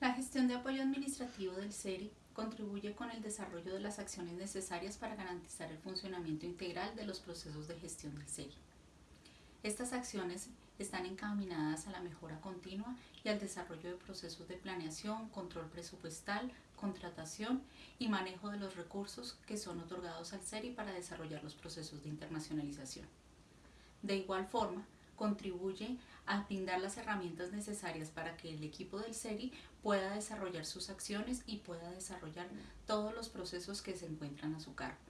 La gestión de apoyo administrativo del SERI contribuye con el desarrollo de las acciones necesarias para garantizar el funcionamiento integral de los procesos de gestión del SERI. Estas acciones están encaminadas a la mejora continua y al desarrollo de procesos de planeación, control presupuestal, contratación y manejo de los recursos que son otorgados al SERI para desarrollar los procesos de internacionalización. De igual forma, contribuye a brindar las herramientas necesarias para que el equipo del SERI pueda desarrollar sus acciones y pueda desarrollar todos los procesos que se encuentran a su cargo.